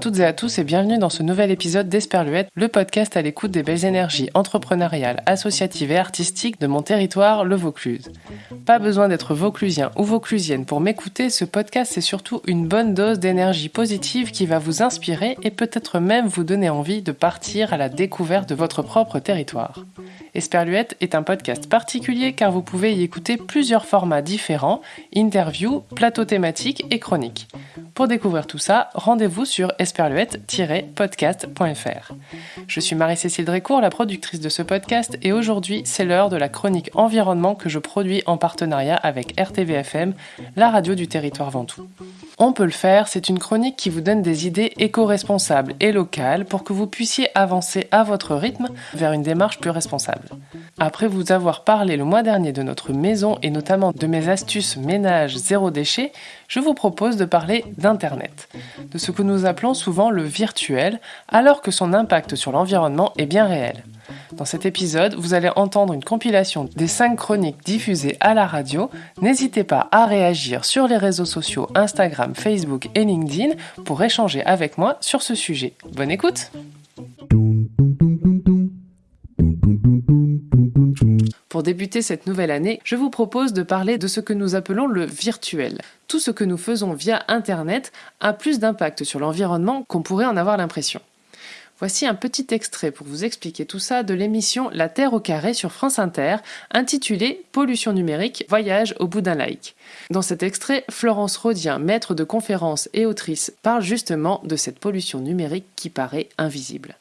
toutes et à tous et bienvenue dans ce nouvel épisode d'Esperluette, le podcast à l'écoute des belles énergies entrepreneuriales, associatives et artistiques de mon territoire, le Vaucluse. Pas besoin d'être vauclusien ou vauclusienne pour m'écouter, ce podcast c'est surtout une bonne dose d'énergie positive qui va vous inspirer et peut-être même vous donner envie de partir à la découverte de votre propre territoire. Esperluette est un podcast particulier car vous pouvez y écouter plusieurs formats différents, interviews, plateaux thématiques et chroniques. Pour découvrir tout ça, rendez-vous sur esperluette-podcast.fr. Je suis Marie-Cécile Drécourt, la productrice de ce podcast, et aujourd'hui, c'est l'heure de la chronique environnement que je produis en partenariat avec RTVFM, la radio du territoire Ventoux. On peut le faire, c'est une chronique qui vous donne des idées éco-responsables et locales pour que vous puissiez avancer à votre rythme vers une démarche plus responsable. Après vous avoir parlé le mois dernier de notre maison et notamment de mes astuces ménage zéro déchet, je vous propose de parler d'Internet, de ce que nous appelons souvent le virtuel, alors que son impact sur l'environnement est bien réel. Dans cet épisode, vous allez entendre une compilation des 5 chroniques diffusées à la radio. N'hésitez pas à réagir sur les réseaux sociaux Instagram, Facebook et LinkedIn pour échanger avec moi sur ce sujet. Bonne écoute Pour débuter cette nouvelle année, je vous propose de parler de ce que nous appelons le virtuel. Tout ce que nous faisons via Internet a plus d'impact sur l'environnement qu'on pourrait en avoir l'impression. Voici un petit extrait pour vous expliquer tout ça de l'émission La Terre au carré sur France Inter, intitulée Pollution numérique, voyage au bout d'un like. Dans cet extrait, Florence Rodien, maître de conférences et autrice, parle justement de cette pollution numérique qui paraît invisible.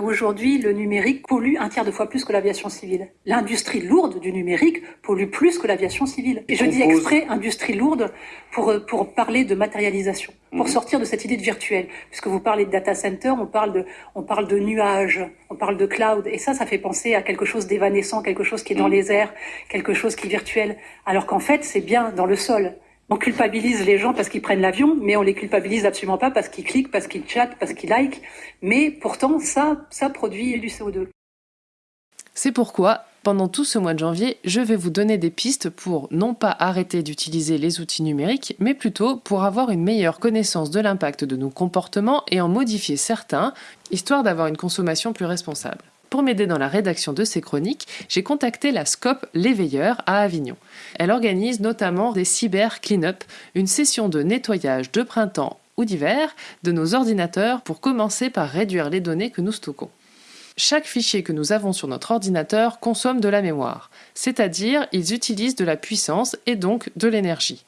Aujourd'hui, le numérique pollue un tiers de fois plus que l'aviation civile. L'industrie lourde du numérique pollue plus que l'aviation civile. Et je dis exprès industrie lourde pour, pour parler de matérialisation, pour mhm. sortir de cette idée de virtuel. Puisque vous parlez de data center, on parle de, on parle de nuages, on parle de cloud. Et ça, ça fait penser à quelque chose d'évanescent, quelque chose qui est dans mhm. les airs, quelque chose qui est virtuel. Alors qu'en fait, c'est bien dans le sol. On culpabilise les gens parce qu'ils prennent l'avion, mais on les culpabilise absolument pas parce qu'ils cliquent, parce qu'ils chattent, parce qu'ils like. Mais pourtant, ça, ça produit du CO2. C'est pourquoi, pendant tout ce mois de janvier, je vais vous donner des pistes pour non pas arrêter d'utiliser les outils numériques, mais plutôt pour avoir une meilleure connaissance de l'impact de nos comportements et en modifier certains, histoire d'avoir une consommation plus responsable. Pour m'aider dans la rédaction de ces chroniques, j'ai contacté la SCOP L'Éveilleur à Avignon. Elle organise notamment des cyber clean-up, une session de nettoyage de printemps ou d'hiver de nos ordinateurs pour commencer par réduire les données que nous stockons. Chaque fichier que nous avons sur notre ordinateur consomme de la mémoire, c'est-à-dire ils utilisent de la puissance et donc de l'énergie.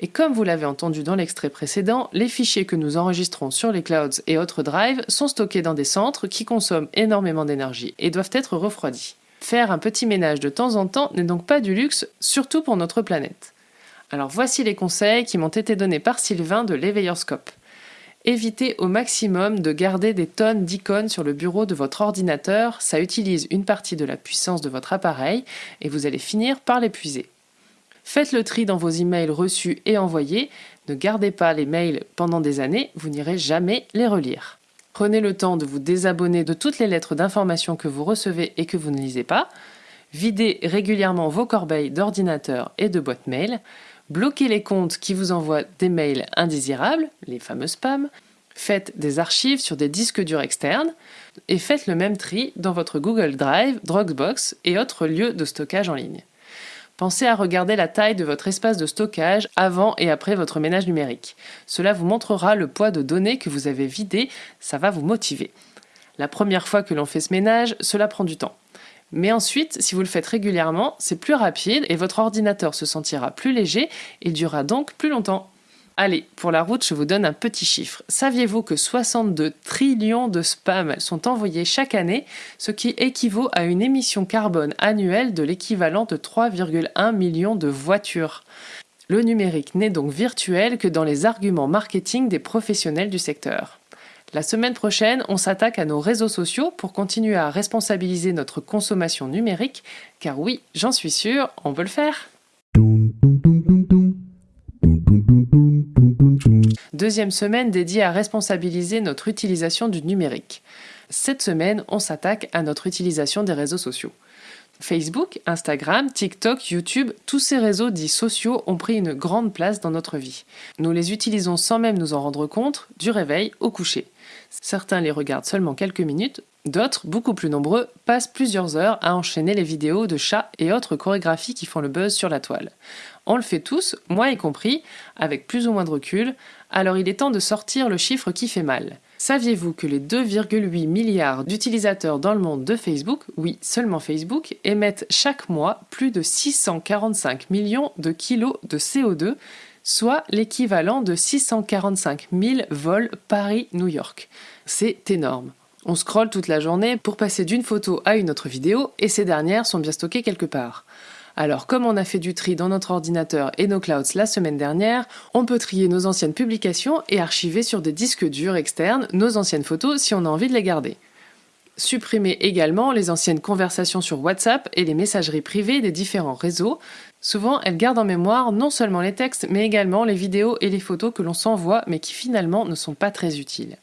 Et comme vous l'avez entendu dans l'extrait précédent, les fichiers que nous enregistrons sur les clouds et autres drives sont stockés dans des centres qui consomment énormément d'énergie et doivent être refroidis. Faire un petit ménage de temps en temps n'est donc pas du luxe, surtout pour notre planète. Alors voici les conseils qui m'ont été donnés par Sylvain de l'Éveillerscope. Évitez au maximum de garder des tonnes d'icônes sur le bureau de votre ordinateur, ça utilise une partie de la puissance de votre appareil et vous allez finir par l'épuiser. Faites le tri dans vos emails reçus et envoyés. Ne gardez pas les mails pendant des années, vous n'irez jamais les relire. Prenez le temps de vous désabonner de toutes les lettres d'information que vous recevez et que vous ne lisez pas. Videz régulièrement vos corbeilles d'ordinateur et de boîte mail. Bloquez les comptes qui vous envoient des mails indésirables, les fameux spams. Faites des archives sur des disques durs externes et faites le même tri dans votre Google Drive, Dropbox et autres lieux de stockage en ligne. Pensez à regarder la taille de votre espace de stockage avant et après votre ménage numérique. Cela vous montrera le poids de données que vous avez vidé, ça va vous motiver. La première fois que l'on fait ce ménage, cela prend du temps. Mais ensuite, si vous le faites régulièrement, c'est plus rapide et votre ordinateur se sentira plus léger et durera donc plus longtemps. Allez, pour la route, je vous donne un petit chiffre. Saviez-vous que 62 trillions de spams sont envoyés chaque année, ce qui équivaut à une émission carbone annuelle de l'équivalent de 3,1 millions de voitures? Le numérique n'est donc virtuel que dans les arguments marketing des professionnels du secteur. La semaine prochaine, on s'attaque à nos réseaux sociaux pour continuer à responsabiliser notre consommation numérique, car oui, j'en suis sûr, on veut le faire. Deuxième semaine dédiée à responsabiliser notre utilisation du numérique. Cette semaine, on s'attaque à notre utilisation des réseaux sociaux. Facebook, Instagram, TikTok, YouTube, tous ces réseaux dits sociaux ont pris une grande place dans notre vie. Nous les utilisons sans même nous en rendre compte, du réveil au coucher. Certains les regardent seulement quelques minutes, d'autres, beaucoup plus nombreux, passent plusieurs heures à enchaîner les vidéos de chats et autres chorégraphies qui font le buzz sur la toile. On le fait tous, moi y compris, avec plus ou moins de recul, alors il est temps de sortir le chiffre qui fait mal. Saviez-vous que les 2,8 milliards d'utilisateurs dans le monde de Facebook, oui seulement Facebook, émettent chaque mois plus de 645 millions de kilos de CO2, soit l'équivalent de 645 000 vols Paris-New York. C'est énorme. On scrolle toute la journée pour passer d'une photo à une autre vidéo et ces dernières sont bien stockées quelque part. Alors comme on a fait du tri dans notre ordinateur et nos clouds la semaine dernière, on peut trier nos anciennes publications et archiver sur des disques durs externes nos anciennes photos si on a envie de les garder. Supprimer également les anciennes conversations sur WhatsApp et les messageries privées des différents réseaux. Souvent, elles gardent en mémoire non seulement les textes, mais également les vidéos et les photos que l'on s'envoie, mais qui finalement ne sont pas très utiles.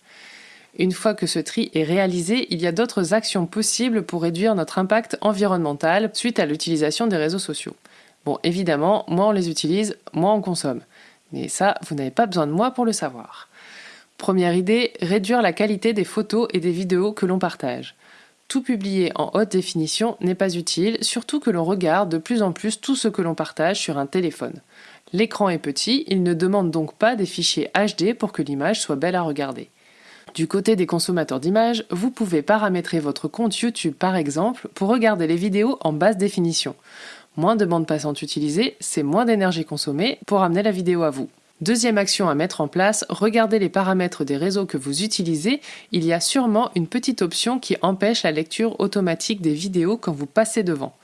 Une fois que ce tri est réalisé, il y a d'autres actions possibles pour réduire notre impact environnemental suite à l'utilisation des réseaux sociaux. Bon, évidemment, moins on les utilise, moins on consomme. Mais ça, vous n'avez pas besoin de moi pour le savoir. Première idée, réduire la qualité des photos et des vidéos que l'on partage. Tout publier en haute définition n'est pas utile, surtout que l'on regarde de plus en plus tout ce que l'on partage sur un téléphone. L'écran est petit, il ne demande donc pas des fichiers HD pour que l'image soit belle à regarder. Du côté des consommateurs d'images, vous pouvez paramétrer votre compte YouTube par exemple pour regarder les vidéos en basse définition. Moins de bande passante utilisée, c'est moins d'énergie consommée pour amener la vidéo à vous. Deuxième action à mettre en place, regardez les paramètres des réseaux que vous utilisez. Il y a sûrement une petite option qui empêche la lecture automatique des vidéos quand vous passez devant.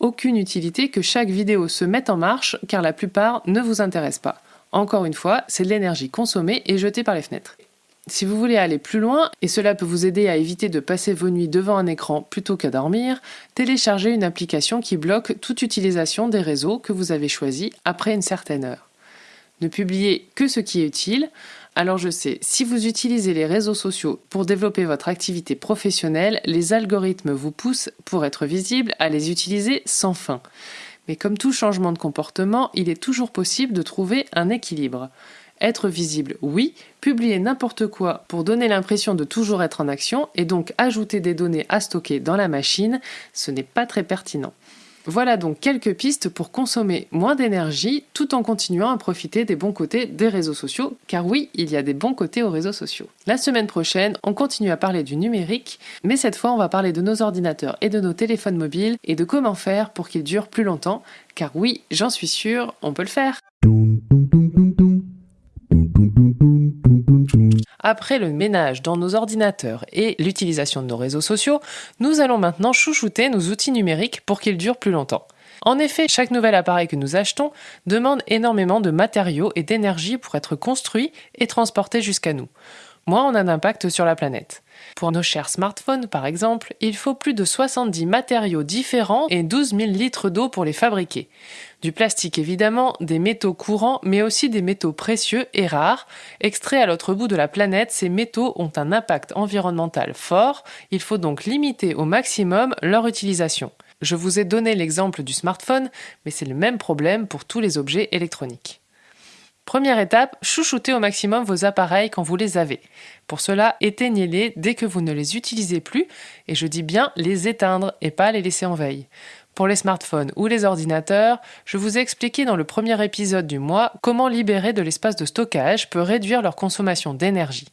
Aucune utilité que chaque vidéo se mette en marche car la plupart ne vous intéressent pas. Encore une fois, c'est de l'énergie consommée et jetée par les fenêtres. Si vous voulez aller plus loin, et cela peut vous aider à éviter de passer vos nuits devant un écran plutôt qu'à dormir, téléchargez une application qui bloque toute utilisation des réseaux que vous avez choisis après une certaine heure. Ne publiez que ce qui est utile. Alors je sais, si vous utilisez les réseaux sociaux pour développer votre activité professionnelle, les algorithmes vous poussent, pour être visibles, à les utiliser sans fin. Mais comme tout changement de comportement, il est toujours possible de trouver un équilibre. Être visible, oui, publier n'importe quoi pour donner l'impression de toujours être en action et donc ajouter des données à stocker dans la machine, ce n'est pas très pertinent. Voilà donc quelques pistes pour consommer moins d'énergie tout en continuant à profiter des bons côtés des réseaux sociaux, car oui, il y a des bons côtés aux réseaux sociaux. La semaine prochaine, on continue à parler du numérique, mais cette fois on va parler de nos ordinateurs et de nos téléphones mobiles et de comment faire pour qu'ils durent plus longtemps, car oui, j'en suis sûr, on peut le faire. Après le ménage dans nos ordinateurs et l'utilisation de nos réseaux sociaux, nous allons maintenant chouchouter nos outils numériques pour qu'ils durent plus longtemps. En effet, chaque nouvel appareil que nous achetons demande énormément de matériaux et d'énergie pour être construit et transporté jusqu'à nous. Moins on a d'impact sur la planète. Pour nos chers smartphones, par exemple, il faut plus de 70 matériaux différents et 12 000 litres d'eau pour les fabriquer. Du plastique évidemment, des métaux courants, mais aussi des métaux précieux et rares. Extraits à l'autre bout de la planète, ces métaux ont un impact environnemental fort, il faut donc limiter au maximum leur utilisation. Je vous ai donné l'exemple du smartphone, mais c'est le même problème pour tous les objets électroniques. Première étape, chouchoutez au maximum vos appareils quand vous les avez. Pour cela, éteignez-les dès que vous ne les utilisez plus, et je dis bien les éteindre et pas les laisser en veille. Pour les smartphones ou les ordinateurs, je vous ai expliqué dans le premier épisode du mois comment libérer de l'espace de stockage peut réduire leur consommation d'énergie.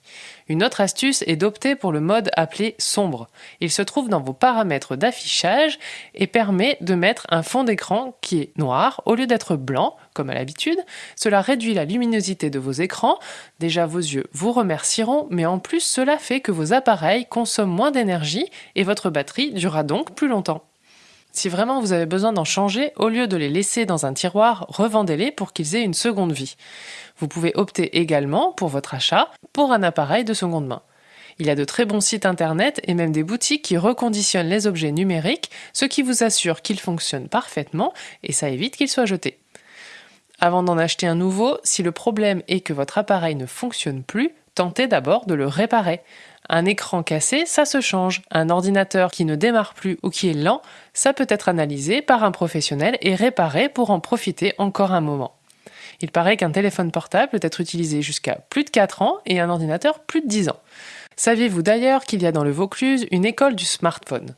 Une autre astuce est d'opter pour le mode appelé sombre. Il se trouve dans vos paramètres d'affichage et permet de mettre un fond d'écran qui est noir au lieu d'être blanc, comme à l'habitude. Cela réduit la luminosité de vos écrans. Déjà vos yeux vous remercieront, mais en plus cela fait que vos appareils consomment moins d'énergie et votre batterie durera donc plus longtemps. Si vraiment vous avez besoin d'en changer, au lieu de les laisser dans un tiroir, revendez-les pour qu'ils aient une seconde vie. Vous pouvez opter également, pour votre achat, pour un appareil de seconde main. Il y a de très bons sites internet et même des boutiques qui reconditionnent les objets numériques, ce qui vous assure qu'ils fonctionnent parfaitement et ça évite qu'ils soient jetés. Avant d'en acheter un nouveau, si le problème est que votre appareil ne fonctionne plus, tentez d'abord de le réparer. Un écran cassé, ça se change. Un ordinateur qui ne démarre plus ou qui est lent, ça peut être analysé par un professionnel et réparé pour en profiter encore un moment. Il paraît qu'un téléphone portable peut être utilisé jusqu'à plus de 4 ans et un ordinateur plus de 10 ans. Saviez-vous d'ailleurs qu'il y a dans le Vaucluse une école du smartphone?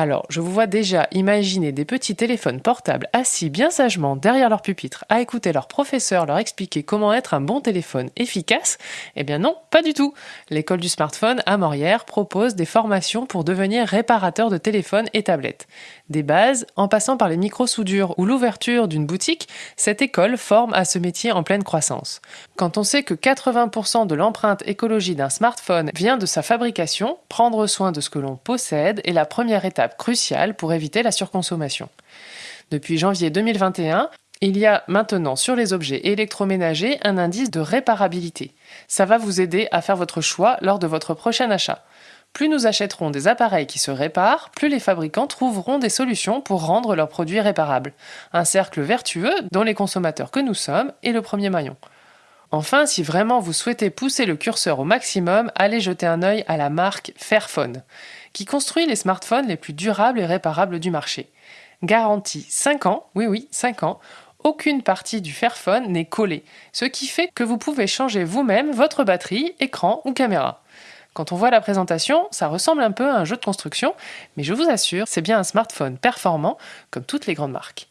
Alors, je vous vois déjà imaginer des petits téléphones portables assis bien sagement derrière leur pupitre à écouter leur professeur leur expliquer comment être un bon téléphone efficace. Eh bien non, pas du tout. L'école du smartphone à Morière propose des formations pour devenir réparateur de téléphones et tablettes. Des bases, en passant par les micro-soudures ou l'ouverture d'une boutique, cette école forme à ce métier en pleine croissance. Quand on sait que 80% de l'empreinte écologie d'un smartphone vient de sa fabrication, prendre soin de ce que l'on possède est la première étape crucial pour éviter la surconsommation. Depuis janvier 2021, il y a maintenant sur les objets électroménagers un indice de réparabilité. Ça va vous aider à faire votre choix lors de votre prochain achat. Plus nous achèterons des appareils qui se réparent, plus les fabricants trouveront des solutions pour rendre leurs produits réparables. Un cercle vertueux dont les consommateurs que nous sommes est le premier maillon. Enfin, si vraiment vous souhaitez pousser le curseur au maximum, allez jeter un œil à la marque Fairphone qui construit les smartphones les plus durables et réparables du marché. Garantie 5 ans, oui oui, 5 ans, aucune partie du Fairphone n'est collée, ce qui fait que vous pouvez changer vous-même votre batterie, écran ou caméra. Quand on voit la présentation, ça ressemble un peu à un jeu de construction, mais je vous assure, c'est bien un smartphone performant comme toutes les grandes marques.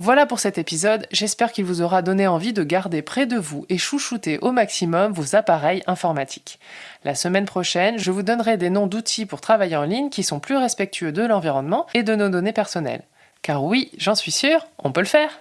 Voilà pour cet épisode, j'espère qu'il vous aura donné envie de garder près de vous et chouchouter au maximum vos appareils informatiques. La semaine prochaine, je vous donnerai des noms d'outils pour travailler en ligne qui sont plus respectueux de l'environnement et de nos données personnelles. Car oui, j'en suis sûr, on peut le faire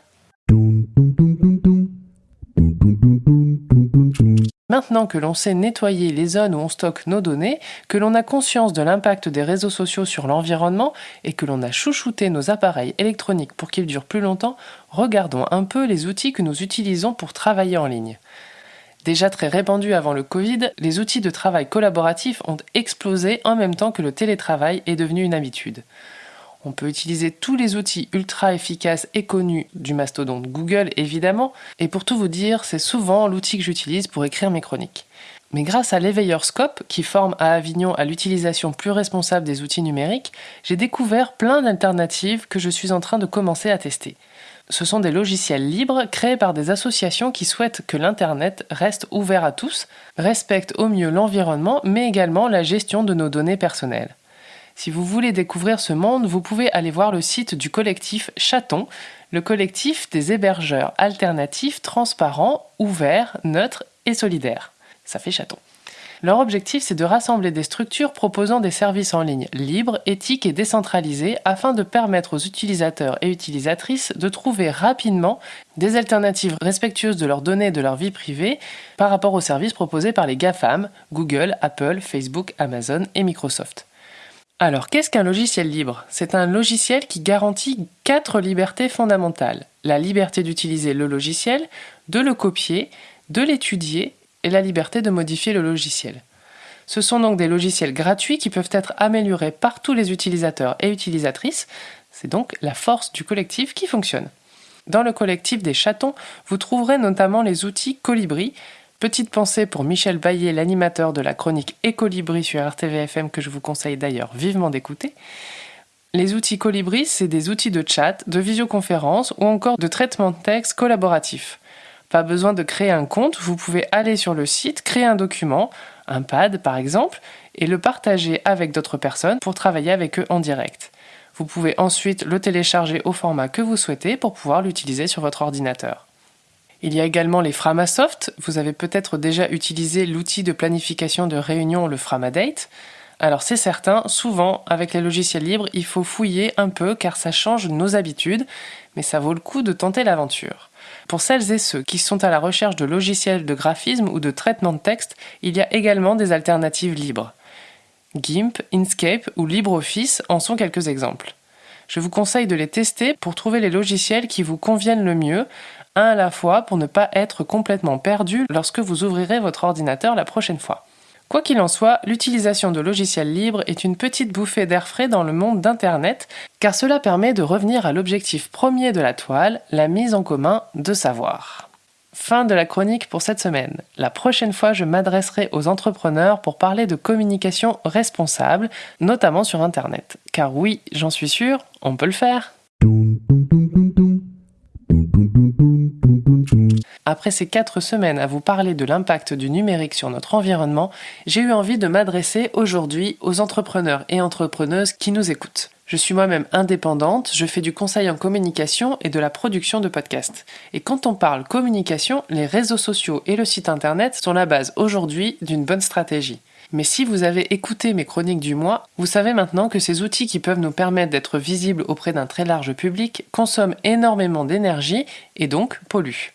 Maintenant que l'on sait nettoyer les zones où on stocke nos données, que l'on a conscience de l'impact des réseaux sociaux sur l'environnement et que l'on a chouchouté nos appareils électroniques pour qu'ils durent plus longtemps, regardons un peu les outils que nous utilisons pour travailler en ligne. Déjà très répandus avant le Covid, les outils de travail collaboratif ont explosé en même temps que le télétravail est devenu une habitude. On peut utiliser tous les outils ultra efficaces et connus du mastodonte Google évidemment, et pour tout vous dire, c'est souvent l'outil que j'utilise pour écrire mes chroniques. Mais grâce à l'éveilleur Scope, qui forme à Avignon à l'utilisation plus responsable des outils numériques, j'ai découvert plein d'alternatives que je suis en train de commencer à tester. Ce sont des logiciels libres créés par des associations qui souhaitent que l'Internet reste ouvert à tous, respecte au mieux l'environnement, mais également la gestion de nos données personnelles. Si vous voulez découvrir ce monde, vous pouvez aller voir le site du collectif Chaton, le collectif des hébergeurs alternatifs, transparents, ouverts, neutres et solidaires. Ça fait chaton. Leur objectif, c'est de rassembler des structures proposant des services en ligne libres, éthiques et décentralisés afin de permettre aux utilisateurs et utilisatrices de trouver rapidement des alternatives respectueuses de leurs données et de leur vie privée par rapport aux services proposés par les GAFAM, Google, Apple, Facebook, Amazon et Microsoft. Alors, qu'est-ce qu'un logiciel libre? C'est un logiciel qui garantit quatre libertés fondamentales. La liberté d'utiliser le logiciel, de le copier, de l'étudier et la liberté de modifier le logiciel. Ce sont donc des logiciels gratuits qui peuvent être améliorés par tous les utilisateurs et utilisatrices. C'est donc la force du collectif qui fonctionne. Dans le collectif des chatons, vous trouverez notamment les outils Colibri, Petite pensée pour Michel Baillet, l'animateur de la chronique Écolibri sur RTVFM que je vous conseille d'ailleurs vivement d'écouter. Les outils Colibri, c'est des outils de chat, de visioconférence ou encore de traitement de texte collaboratif. Pas besoin de créer un compte, vous pouvez aller sur le site, créer un document, un pad par exemple, et le partager avec d'autres personnes pour travailler avec eux en direct. Vous pouvez ensuite le télécharger au format que vous souhaitez pour pouvoir l'utiliser sur votre ordinateur. Il y a également les Framasoft. Vous avez peut-être déjà utilisé l'outil de planification de réunion, le Framadate. Alors c'est certain, souvent avec les logiciels libres, il faut fouiller un peu car ça change nos habitudes, mais ça vaut le coup de tenter l'aventure. Pour celles et ceux qui sont à la recherche de logiciels de graphisme ou de traitement de texte, il y a également des alternatives libres. GIMP, Inkscape ou LibreOffice en sont quelques exemples. Je vous conseille de les tester pour trouver les logiciels qui vous conviennent le mieux, un à la fois pour ne pas être complètement perdu lorsque vous ouvrirez votre ordinateur la prochaine fois. Quoi qu'il en soit, l'utilisation de logiciels libres est une petite bouffée d'air frais dans le monde d'Internet, car cela permet de revenir à l'objectif premier de la toile, la mise en commun de savoir. Fin de la chronique pour cette semaine. La prochaine fois, je m'adresserai aux entrepreneurs pour parler de communication responsable, notamment sur Internet. Car oui, j'en suis sûr, on peut le faire. Après ces quatre semaines à vous parler de l'impact du numérique sur notre environnement, j'ai eu envie de m'adresser aujourd'hui aux entrepreneurs et entrepreneuses qui nous écoutent. Je suis moi-même indépendante, je fais du conseil en communication et de la production de podcasts. Et quand on parle communication, les réseaux sociaux et le site internet sont la base aujourd'hui d'une bonne stratégie. Mais si vous avez écouté mes chroniques du mois, vous savez maintenant que ces outils qui peuvent nous permettre d'être visibles auprès d'un très large public consomment énormément d'énergie et donc polluent.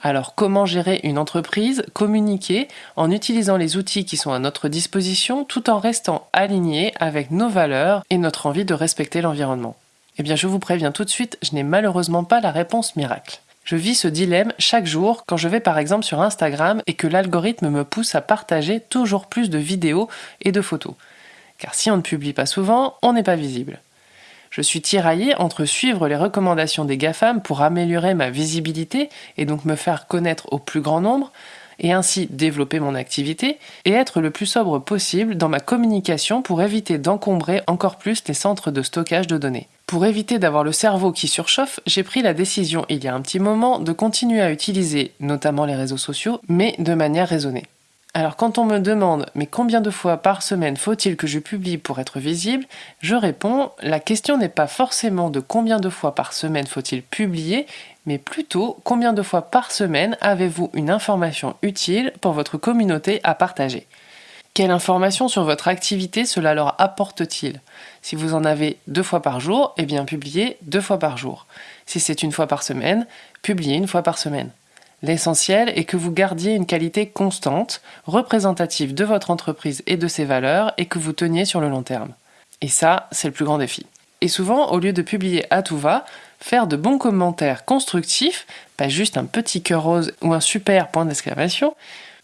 Alors comment gérer une entreprise, communiquer en utilisant les outils qui sont à notre disposition tout en restant aligné avec nos valeurs et notre envie de respecter l'environnement? Eh bien je vous préviens tout de suite, je n'ai malheureusement pas la réponse miracle. Je vis ce dilemme chaque jour quand je vais par exemple sur Instagram et que l'algorithme me pousse à partager toujours plus de vidéos et de photos. Car si on ne publie pas souvent, on n'est pas visible. Je suis tiraillé entre suivre les recommandations des GAFAM pour améliorer ma visibilité et donc me faire connaître au plus grand nombre, et ainsi développer mon activité, et être le plus sobre possible dans ma communication pour éviter d'encombrer encore plus les centres de stockage de données. Pour éviter d'avoir le cerveau qui surchauffe, j'ai pris la décision il y a un petit moment de continuer à utiliser notamment les réseaux sociaux, mais de manière raisonnée. Alors quand on me demande mais combien de fois par semaine faut-il que je publie pour être visible, je réponds la question n'est pas forcément de combien de fois par semaine faut-il publier, mais plutôt combien de fois par semaine avez-vous une information utile pour votre communauté à partager. Quelle information sur votre activité cela leur apporte-t-il? Si vous en avez deux fois par jour, eh bien publiez deux fois par jour. Si c'est une fois par semaine, publiez une fois par semaine. L'essentiel est que vous gardiez une qualité constante, représentative de votre entreprise et de ses valeurs, et que vous teniez sur le long terme. Et ça, c'est le plus grand défi. Et souvent, au lieu de publier à tout va, faire de bons commentaires constructifs, pas juste un petit cœur rose ou un super point d'exclamation,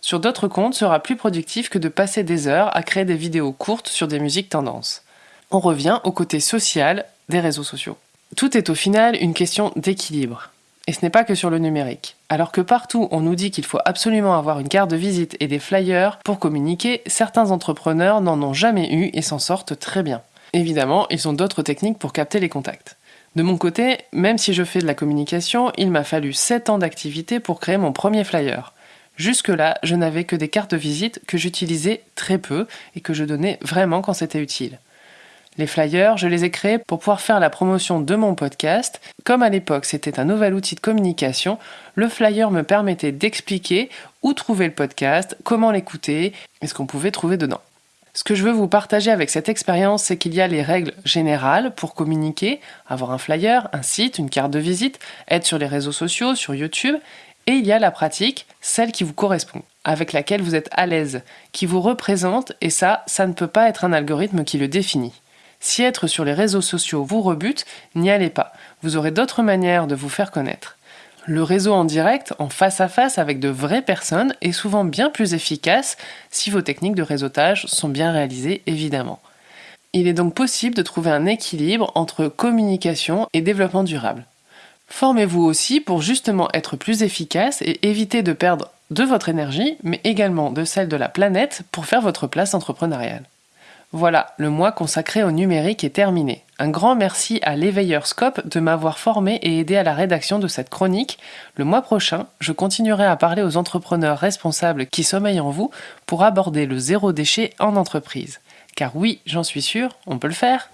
sur d'autres comptes sera plus productif que de passer des heures à créer des vidéos courtes sur des musiques tendances. On revient au côté social des réseaux sociaux. Tout est au final une question d'équilibre. Et ce n'est pas que sur le numérique. Alors que partout on nous dit qu'il faut absolument avoir une carte de visite et des flyers pour communiquer, certains entrepreneurs n'en ont jamais eu et s'en sortent très bien. Évidemment, ils ont d'autres techniques pour capter les contacts. De mon côté, même si je fais de la communication, il m'a fallu 7 ans d'activité pour créer mon premier flyer. Jusque-là, je n'avais que des cartes de visite que j'utilisais très peu et que je donnais vraiment quand c'était utile. Les flyers, je les ai créés pour pouvoir faire la promotion de mon podcast. Comme à l'époque c'était un nouvel outil de communication, le flyer me permettait d'expliquer où trouver le podcast, comment l'écouter et ce qu'on pouvait trouver dedans. Ce que je veux vous partager avec cette expérience, c'est qu'il y a les règles générales pour communiquer, avoir un flyer, un site, une carte de visite, être sur les réseaux sociaux, sur YouTube, et il y a la pratique, celle qui vous correspond, avec laquelle vous êtes à l'aise, qui vous représente, et ça, ça ne peut pas être un algorithme qui le définit. Si être sur les réseaux sociaux vous rebute, n'y allez pas. Vous aurez d'autres manières de vous faire connaître. Le réseau en direct, en face à face avec de vraies personnes, est souvent bien plus efficace si vos techniques de réseautage sont bien réalisées, évidemment. Il est donc possible de trouver un équilibre entre communication et développement durable. Formez-vous aussi pour justement être plus efficace et éviter de perdre de votre énergie, mais également de celle de la planète pour faire votre place entrepreneuriale. Voilà, le mois consacré au numérique est terminé. Un grand merci à l'éveilleur Scope de m'avoir formé et aidé à la rédaction de cette chronique. Le mois prochain, je continuerai à parler aux entrepreneurs responsables qui sommeillent en vous pour aborder le zéro déchet en entreprise. Car oui, j'en suis sûr, on peut le faire.